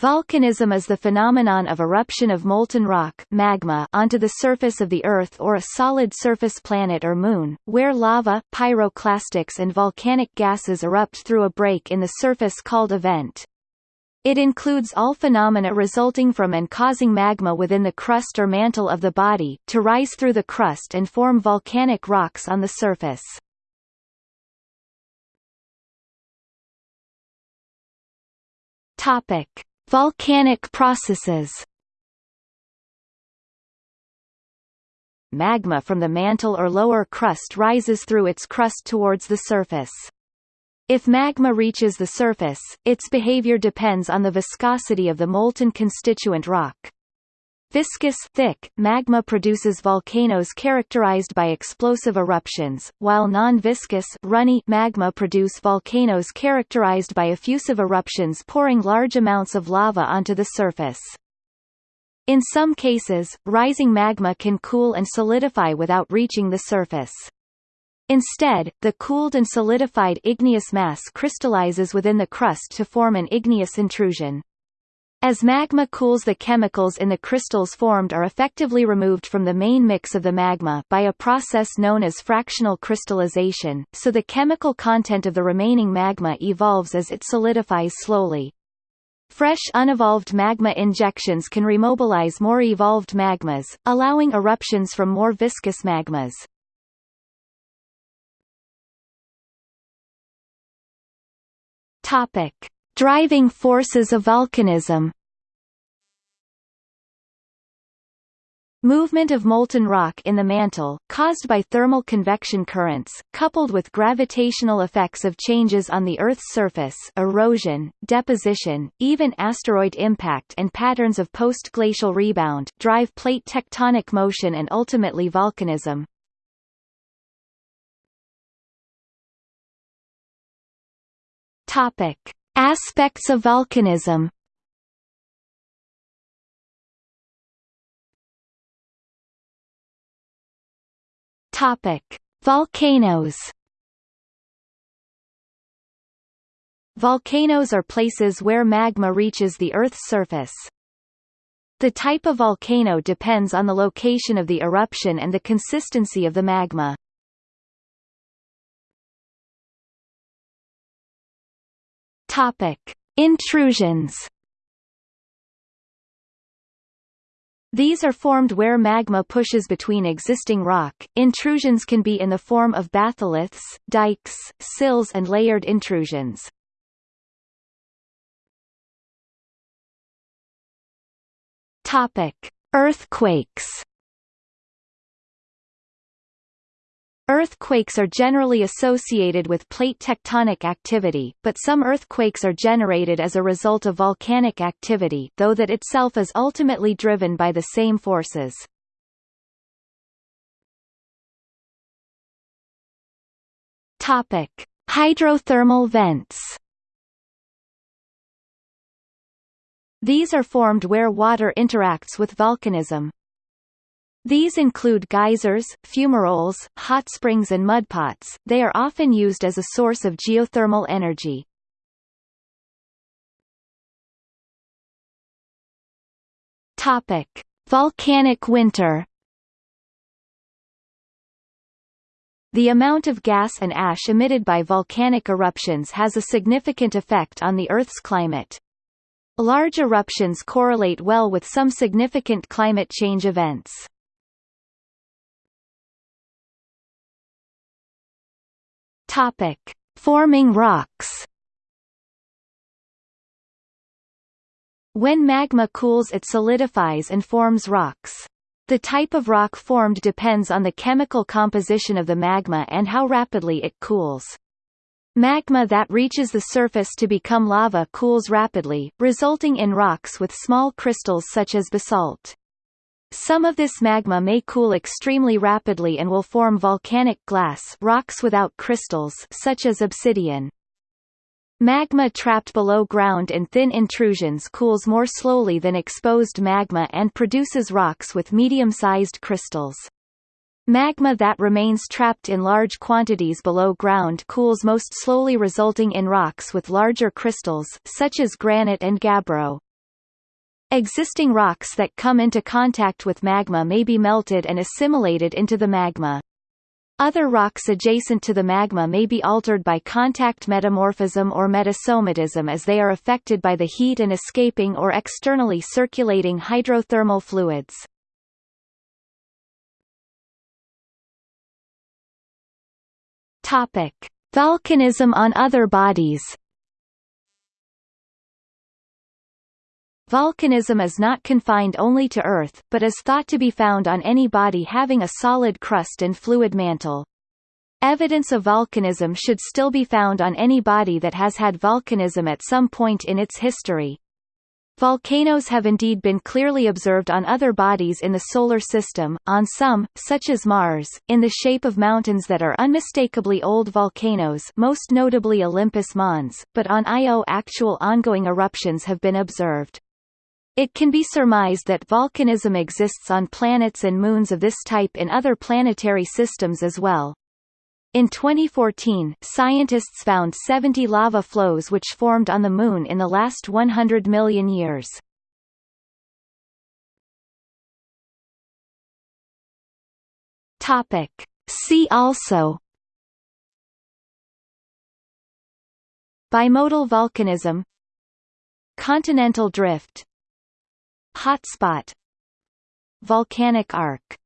Volcanism is the phenomenon of eruption of molten rock magma onto the surface of the Earth or a solid surface planet or moon, where lava, pyroclastics and volcanic gases erupt through a break in the surface called a vent. It includes all phenomena resulting from and causing magma within the crust or mantle of the body, to rise through the crust and form volcanic rocks on the surface. Topic. Volcanic processes Magma from the mantle or lower crust rises through its crust towards the surface. If magma reaches the surface, its behavior depends on the viscosity of the molten constituent rock. Viscous thick magma produces volcanoes characterized by explosive eruptions, while non-viscous runny magma produce volcanoes characterized by effusive eruptions pouring large amounts of lava onto the surface. In some cases, rising magma can cool and solidify without reaching the surface. Instead, the cooled and solidified igneous mass crystallizes within the crust to form an igneous intrusion. As magma cools the chemicals in the crystals formed are effectively removed from the main mix of the magma by a process known as fractional crystallization, so the chemical content of the remaining magma evolves as it solidifies slowly. Fresh unevolved magma injections can remobilize more evolved magmas, allowing eruptions from more viscous magmas. Topic. Driving forces of volcanism Movement of molten rock in the mantle, caused by thermal convection currents, coupled with gravitational effects of changes on the Earth's surface erosion, deposition, even asteroid impact and patterns of post-glacial rebound drive plate tectonic motion and ultimately volcanism. Topic. Aspects of volcanism Topic: Volcanoes. Volcanoes are places where magma reaches the Earth's surface. The type of volcano depends on the location of the eruption and the consistency of the magma. Topic: Intrusions. These are formed where magma pushes between existing rock. Intrusions can be in the form of batholiths, dikes, sills and layered intrusions. Topic: Earthquakes. Earthquakes are generally associated with plate tectonic activity, but some earthquakes are generated as a result of volcanic activity though that itself is ultimately driven by the same forces. Topic: Hydrothermal vents. These are formed where water interacts with volcanism. These include geysers, fumaroles, hot springs and mudpots. They are often used as a source of geothermal energy. Topic: Volcanic winter. The amount of gas and ash emitted by volcanic eruptions has a significant effect on the Earth's climate. Large eruptions correlate well with some significant climate change events. Topic: Forming rocks. When magma cools it solidifies and forms rocks. The type of rock formed depends on the chemical composition of the magma and how rapidly it cools. Magma that reaches the surface to become lava cools rapidly, resulting in rocks with small crystals such as basalt. Some of this magma may cool extremely rapidly and will form volcanic glass rocks without crystals such as obsidian. Magma trapped below ground in thin intrusions cools more slowly than exposed magma and produces rocks with medium-sized crystals. Magma that remains trapped in large quantities below ground cools most slowly resulting in rocks with larger crystals, such as granite and gabbro. Existing rocks that come into contact with magma may be melted and assimilated into the magma. Other rocks adjacent to the magma may be altered by contact metamorphism or metasomatism as they are affected by the heat and escaping or externally circulating hydrothermal fluids. Volcanism on other bodies. Volcanism is not confined only to Earth, but is thought to be found on any body having a solid crust and fluid mantle. Evidence of volcanism should still be found on any body that has had volcanism at some point in its history. Volcanoes have indeed been clearly observed on other bodies in the Solar System, on some, such as Mars, in the shape of mountains that are unmistakably old volcanoes most notably Olympus Mons, but on Io actual ongoing eruptions have been observed. It can be surmised that volcanism exists on planets and moons of this type in other planetary systems as well. In 2014, scientists found 70 lava flows which formed on the Moon in the last 100 million years. Topic. See also Bimodal volcanism Continental drift Hotspot Volcanic arc